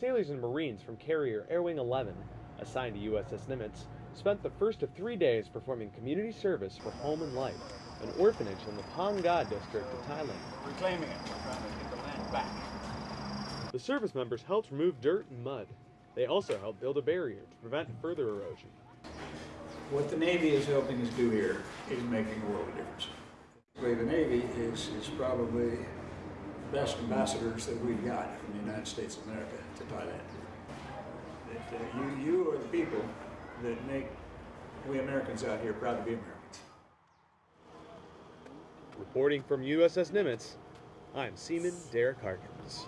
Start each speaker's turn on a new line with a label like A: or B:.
A: Sailors and Marines from carrier Air Wing 11, assigned to USS Nimitz, spent the first of three days performing community service for Home and Life, an orphanage in the Phang Nga district of Thailand.
B: Reclaiming it. We're trying to get the land back.
A: The service members helped remove dirt and mud. They also helped build a barrier to prevent further erosion.
B: What the Navy is helping us do here is making a world of difference. The Navy is, is probably best ambassadors that we've got from the United States of America to Thailand. That, uh, you, you are the people that make we Americans out here proud to be Americans.
A: Reporting from USS Nimitz, I'm Seaman Derek Harkins.